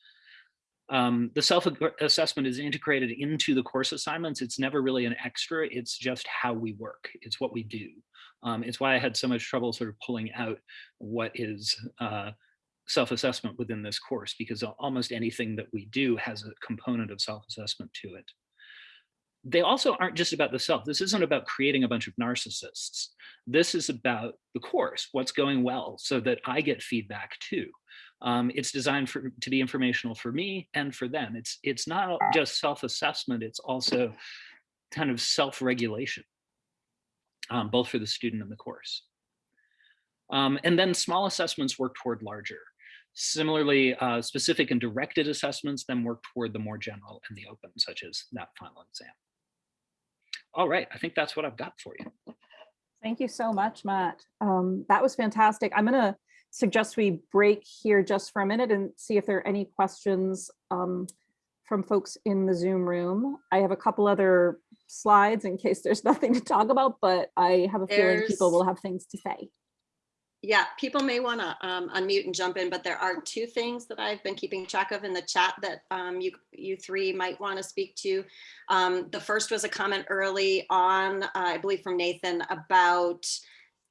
Um, the self-assessment is integrated into the course assignments. It's never really an extra, it's just how we work. It's what we do. Um, it's why I had so much trouble sort of pulling out what is uh, self-assessment within this course because almost anything that we do has a component of self-assessment to it. They also aren't just about the self. This isn't about creating a bunch of narcissists. This is about the course, what's going well so that I get feedback too. Um, it's designed for, to be informational for me and for them. It's, it's not just self-assessment, it's also kind of self-regulation, um, both for the student and the course. Um, and then small assessments work toward larger. Similarly, uh, specific and directed assessments then work toward the more general and the open, such as that final exam. All right, I think that's what I've got for you. Thank you so much, Matt. Um, that was fantastic. I'm going to suggest we break here just for a minute and see if there are any questions um, from folks in the Zoom room. I have a couple other slides in case there's <laughs> nothing to talk about, but I have a feeling people will have things to say. Yeah, people may want to um, unmute and jump in, but there are two things that I've been keeping track of in the chat that um, you you three might want to speak to. Um, the first was a comment early on, uh, I believe from Nathan about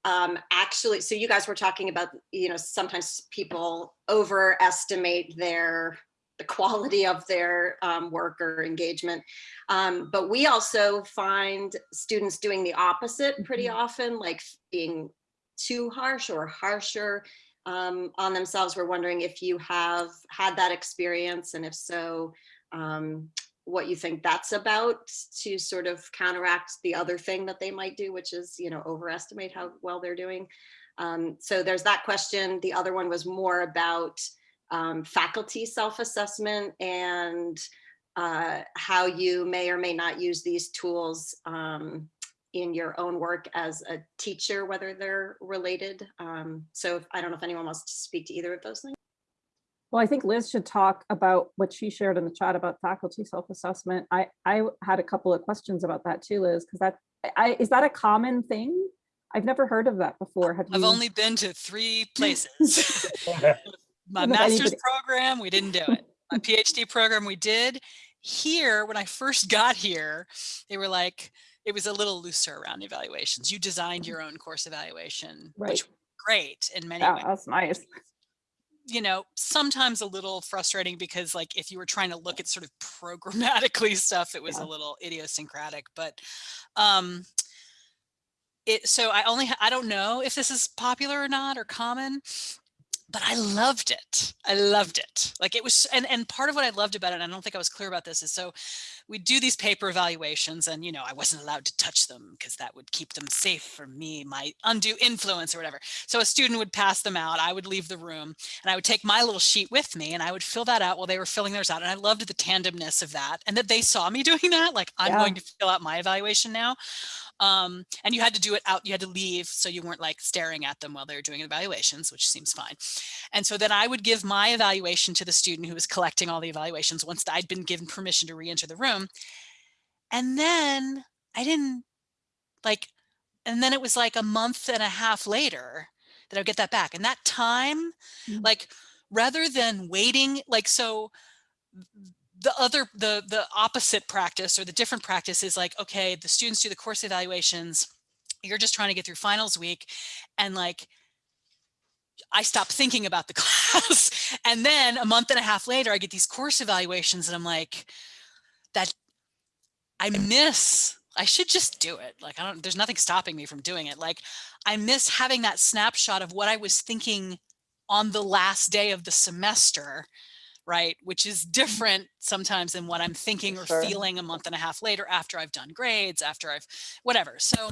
um, actually, so you guys were talking about, you know, sometimes people overestimate their the quality of their um, work or engagement. Um, but we also find students doing the opposite pretty Mhm. often, like being too harsh or harsher um, on themselves. We're wondering if you have had that experience and if so, um, what you think that's about to sort of counteract the other thing that they might do, which is, you know, overestimate how well they're doing. Um, so there's that question. The other one was more about um, faculty self-assessment and uh, how you may or may not use these tools um, in your own work as a teacher, whether they're related. Um, so if, I don't know if anyone wants to speak to either of those things. Well, I think Liz should talk about what she shared in the chat about faculty self-assessment. I, I had a couple of questions about that too, Liz, because that, I, is that a common thing? I've never heard of that before. Have I've you? only been to three <laughs> places. <laughs> My Don't know if master's anybody- program, we didn't do it. My <laughs> PhD program, we did. Here, when I first got here, they were like, it was a little looser around evaluations. You designed your own course evaluation, Right. which great in many Yeah, ways. that's nice. You know, sometimes a little frustrating because like if you were trying to look at sort of programmatically <laughs> stuff, it was Yeah. a little idiosyncratic, but um it so I only I don't know if this is popular or not or common, but I loved it. I loved it. Like it was, and and part of what I loved about it, and I don't think I was clear about this, is so we do these paper evaluations, and you know I wasn't allowed to touch them because that would keep them safe from me, my undue influence or whatever. So a student would pass them out. I would leave the room, and I would take my little sheet with me, and I would fill that out while they were filling theirs out. And I loved the tandemness of that, and that they saw me <laughs> doing that. Like I'm Yeah. going to fill out my evaluation now um, and you had to do it out, you had to leave so you weren't like staring at them while they were doing evaluations, which seems fine. And so then I would give my evaluation to the student who was collecting all the evaluations once I'd been given permission to re-enter the room. And then I didn't like, and then it was like a month and a half later that I would get that back. And that time, Mm. like rather than waiting, like so the other the the opposite practice or the different practice is like okay the students do the course evaluations you're just trying to get through finals week and like i stop thinking about the <laughs> class. And then a month and a half later i get these course evaluations and i'm like that i miss i should just do it. Like i don't there's nothing stopping me from doing it. Like i miss having that snapshot of what i was thinking on the last day of the semester right? Which is different sometimes than what I'm thinking or Sure. feeling a month and a half later after I've done grades, after I've whatever. So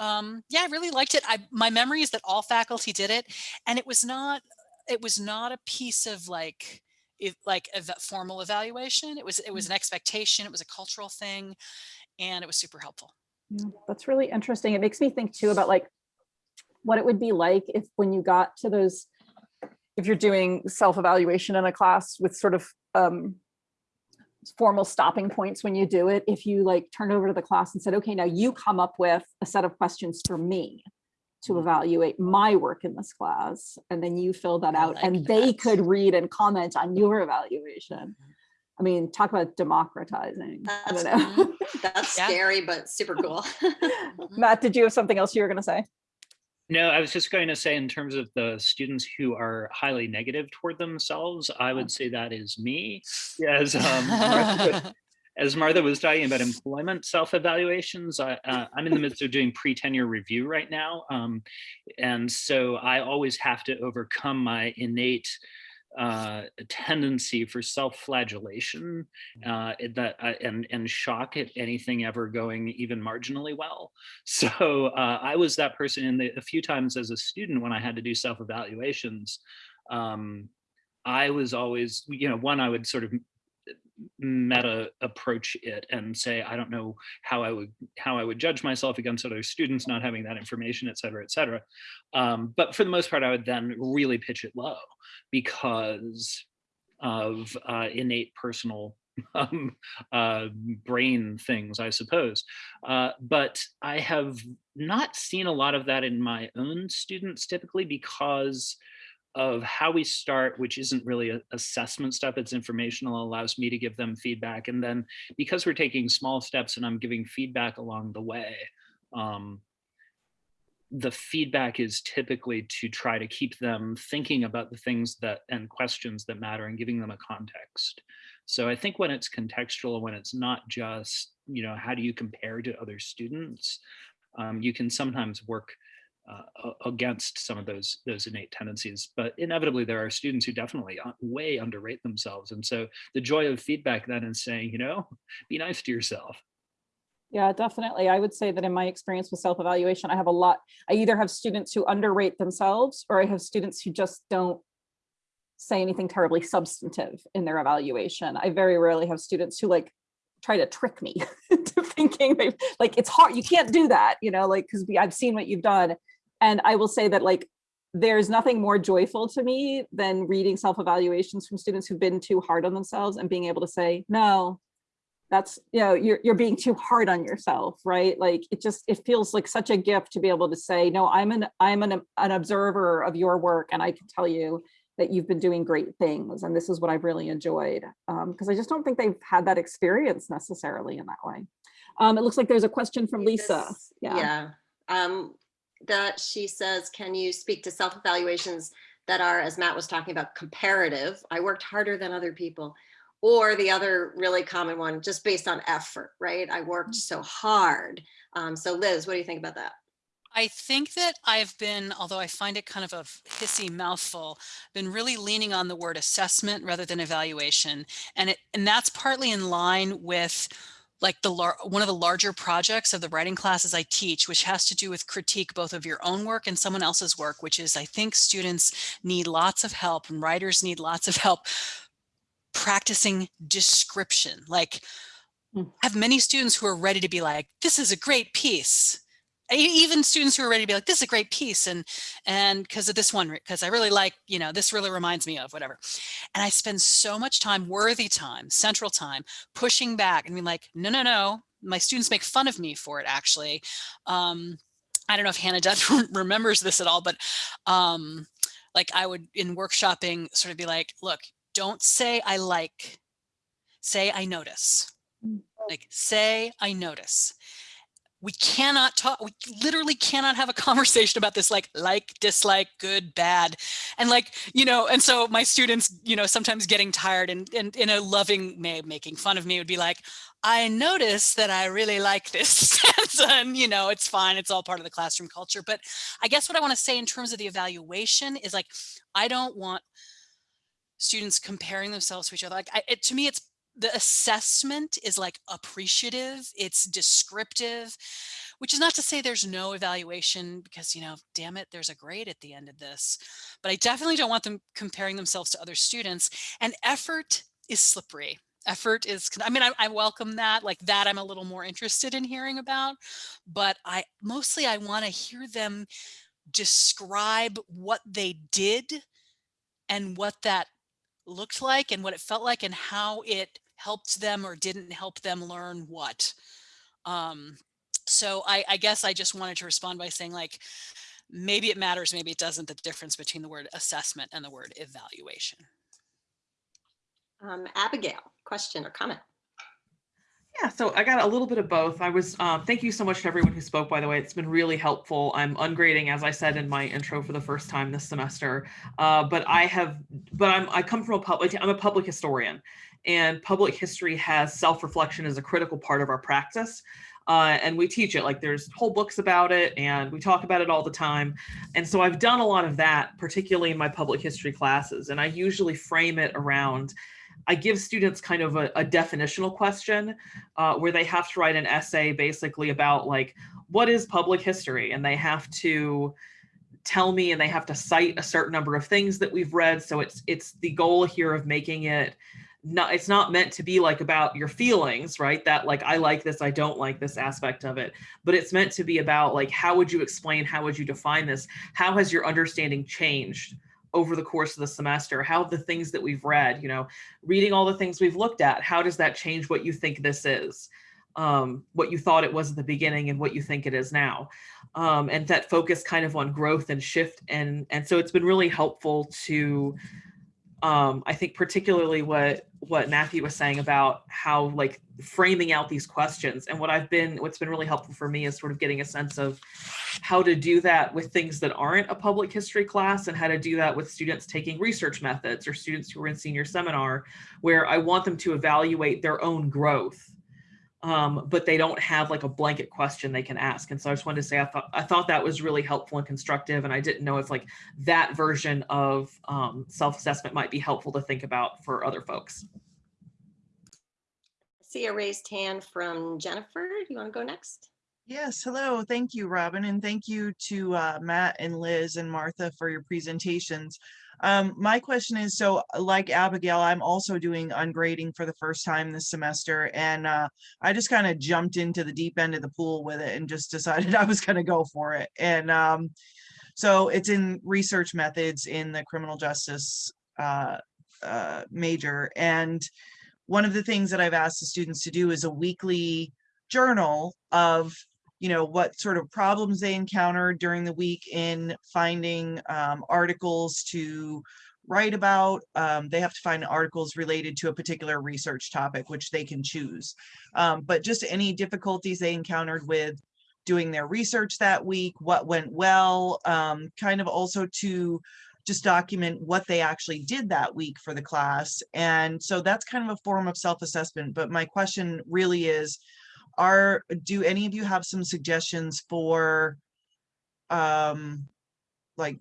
um, yeah, I really liked it. I my memory is that all faculty did it, and it was not it was not a piece of like it, like a formal evaluation. It was it was an expectation. It was a cultural thing, and it was super helpful. Yeah, That's really interesting. It makes me think too about like what it would be like if when you got to those, if you're doing self-evaluation in a class with sort of um, formal stopping points when you do it, if you like turned over to the class and said, okay, now you come up with a set of questions for me to evaluate my work in this class, and then you fill that I out like and they could read and comment on your evaluation. I mean, talk about democratizing. I That's, don't know. <laughs> that's Yeah. scary, but super cool. <laughs> <laughs> Matt, did you have something else you were going to say? No, I was just going to say in terms of the students who are highly negative toward themselves, I would say that is me. As um, Martha, <laughs> as Martha was talking about employment self-evaluations, I, uh, I'm in the midst of doing pre-tenure review right now. Um, and so I always have to overcome my innate uh, tendency for self-flagellation uh, that uh, and and shock at anything ever going even marginally well. <laughs> So uh, I was that person in the a few times as a student when I had to do self-evaluations. Um, I was always, you know, one I would sort of meta approach it and say i don't know how i would how i would judge myself against other students not having that information et cetera et cetera. Um, but for the most part i would then really pitch it low because of uh, innate personal <laughs> um, uh, brain things i suppose. Uh, but i have not seen a lot of that in my own students typically because of how we start, which isn't really assessment stuff, it's informational, allows me to give them feedback. And then because we're taking small steps and I'm giving feedback along the way, um, the feedback is typically to try to keep them thinking about the things that and questions that matter and giving them a context. So I think when it's contextual, when it's not just, you know, how do you compare to other students, um, you can sometimes work uh, against some of those those innate tendencies. But inevitably, there are students who definitely uh, way underrate themselves, and so the joy of feedback then is saying, you know, <laughs> be nice to yourself. Yeah, definitely. I would say that in my experience with self-evaluation, I have a lot, I either have students who underrate themselves or I have students who just don't say anything terribly substantive in their evaluation. I very rarely have students who like try to trick me <laughs> into thinking they like it's hard, you can't do that, you know, like because I've seen what you've done. And I will say that like there's nothing more joyful to me than reading self-evaluations from students who've been too hard on themselves and being able to say, no, that's you know you're you're being too hard on yourself right like it just it feels like such a gift to be able to say no i'm an i'm an, an observer of your work and i can tell you that you've been doing great things and this is what i've really enjoyed because i just don't think they've had that experience necessarily in that way Um, it looks like there's a question from Lisa. Yeah. Yeah. Um, that she says, can you speak to self-evaluations that are, as Matt was talking about, comparative? I worked harder than other people. Or the other really common one, just based on effort, right? I worked so hard. Um, so Liz, what do you think about that? I think that I've been, although I find it kind of a hissy mouthful, been really leaning on the word assessment rather than evaluation. And it, and that's partly in line with like the one of the larger projects of the writing classes I teach, which has to do with critique both of your own work and someone else's work, which is I think students need lots of help and writers need lots of help practicing description. Like Mm. I have many students who are ready to be like, this is a great piece. Even students who are ready to be like, this is a great piece. And, and because of this one, because I really like, you know, this really reminds me of whatever. And I spend so much time, worthy time, central time, pushing back and being like, no, no, no. My students make fun of me for it, actually. Um, I don't know if Hannah <laughs> Dutt remembers this at all, but um, like I would in workshopping sort of be like, look, don't say I like, say I notice. Mm. Like say I notice. We cannot talk, we literally cannot have a conversation about this like, like, dislike, good, bad. And like, you know, and so my students, you know, sometimes getting tired and, and in a loving way, making fun of me would be like, I notice that I really like this <laughs> and you know, it's fine. It's all part of the classroom culture. But I guess what I want to say in terms of the evaluation is like, I don't want students comparing themselves to each other. Like I, it, to me, it's the assessment is like appreciative, it's descriptive, which is not to say there's no evaluation because, you know, damn it, there's a grade at the end of this. But I definitely don't want them comparing themselves to other students. And effort is slippery. Effort is, I mean, I, I welcome that, like that I'm a little more interested in hearing about, but I mostly I want to hear them describe what they did and what that looked like and what it felt like and how it helped them or didn't help them learn what. Um, so I, I guess I just wanted to respond by saying like, maybe it matters, maybe it doesn't, the difference between the word assessment and the word evaluation. Um, Abigail, question or comment? Yeah, so I got a little bit of both. I was, um, thank you so much to everyone who spoke, by the way. It's been really helpful. I'm ungrading, as I said in my intro for the first time this semester. Uh, but I have, but I'm, I come from a public, I'm a public historian and public history has self-reflection as a critical part of our practice. Uh, and we teach it like there's whole books about it and we talk about it all the time. And so I've done a lot of that, particularly in my public history classes. And I usually frame it around I give students kind of a, a definitional question uh, where they have to write an essay basically about like, what is public history? And they have to tell me and they have to cite a certain number of things that we've read. So it's it's the goal here of making it not it's not meant to be like about your feelings, right? That like I like this, I don't like this aspect of it, but it's meant to be about like how would you explain, how would you define this? How has your understanding changed? over the course of the semester how the things that we've read you know reading all the things we've looked at how does that change what you think this is um, what you thought it was at the beginning and what you think it is now um, and that focus kind of on growth and shift and and so it's been really helpful to um, I think particularly what what Matthew was saying about how like framing out these questions. And what I've been what's been really helpful for me is sort of getting a sense of how to do that with things that aren't a public history class and how to do that with students taking research methods or students who are in senior seminar where I want them to evaluate their own growth um, but they don't have like a blanket question they can ask. And so I just wanted to say I thought I thought that was really helpful and constructive. And I didn't know if like that version of um, self-assessment might be helpful to think about for other folks. I See a raised hand from Jennifer. Do you want to go next? Yes, hello. Thank you, Robin, and thank you to uh, Matt and Liz and Martha for your presentations. Um, my question is, so like Abigail, I'm also doing ungrading for the first time this semester, and uh, I just kind of jumped into the deep end of the pool with it and just <laughs> decided I was going to go for it. And um, so it's in research methods in the criminal justice uh, uh, major. And one of the things that I've asked the students to do is a weekly journal of you know what sort of problems they encountered during the week in finding um, articles to write about. Um, they have to find articles related to a particular research topic, which they can choose. Um, but just any difficulties they encountered with doing their research that week, what went well, um, kind of also to just document what they actually did that week for the class. And so that's kind of a form of self-assessment. But my question really is, are, do any of you have some suggestions for um, like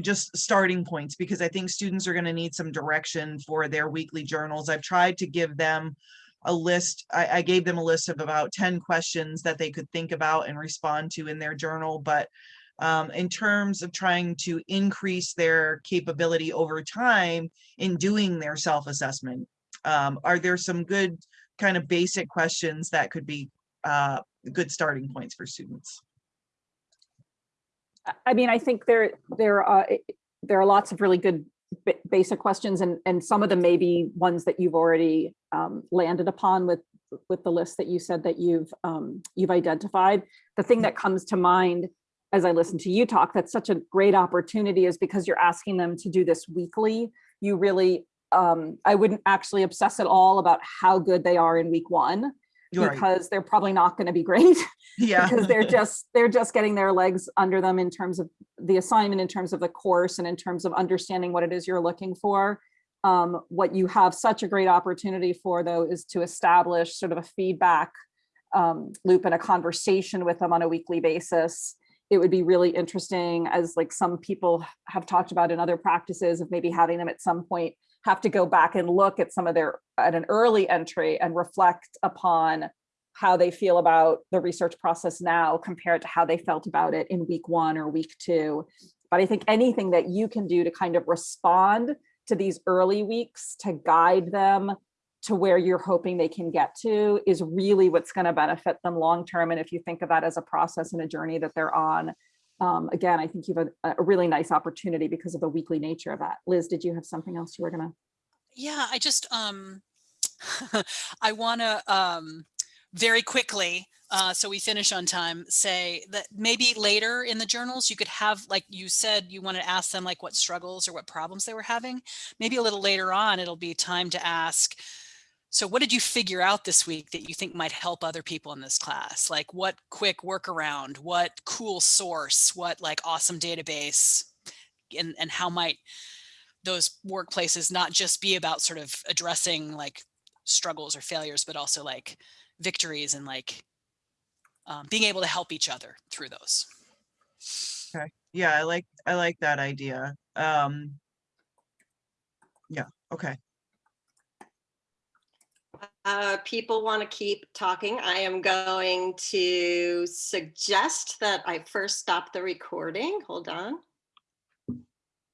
just starting points because I think students are going to need some direction for their weekly journals. I've tried to give them a list. I, I gave them a list of about 10 questions that they could think about and respond to in their journal. But um, in terms of trying to increase their capability over time in doing their self-assessment, um, are there some good kind of basic questions that could be uh, good starting points for students? I- mean, I think there, there are, there are lots of really good basic questions and, and some of them may be ones that you've already um, landed upon with, with the list that you said that you've, um, you've identified. The thing that comes to mind as I listen to you talk, that's such a great opportunity is because you're asking them to do this weekly. You really, um, I wouldn't actually obsess at all about how good they are in week one Right. because they're probably not going to be great <laughs> Yeah. because they're just they're just getting their legs under them in terms of the assignment in terms of the course and in terms of understanding what it is you're looking for um, what you have such a great opportunity for though is to establish sort of a feedback um, loop and a conversation with them on a weekly basis it would be really interesting as like some people have talked about in other practices of maybe having them at some point have to go back and look at some of their at an early entry and reflect upon how they feel about the research process now compared to how they felt about it in week one or week two. But I think anything that you can do to kind of respond to these early weeks to guide them to where you're hoping they can get to is really what's going to benefit them long term. And if you think of that as a process and a journey that they're on, um, again, I think you have a, a really nice opportunity because of the weekly nature of that. Liz, did you have something else you were gonna? Yeah, I just, um, <laughs> I want to, um, very quickly, uh, so we finish on time, say that maybe later in the journals, you could have, like you said, you want to ask them like what struggles or what problems they were having. Maybe a little later on, it'll be time to ask, so what did you figure out this week that you think might help other people in this class? Like what quick workaround, what cool source, what like awesome database, and, and how might those workplaces not just be about sort of addressing like struggles or failures, but also like victories and like um, being able to help each other through those. Okay. Yeah, I like, I like that idea. Um. Yeah, okay. Uh, people want to keep talking. I am going to suggest that I first stop the recording. Hold on.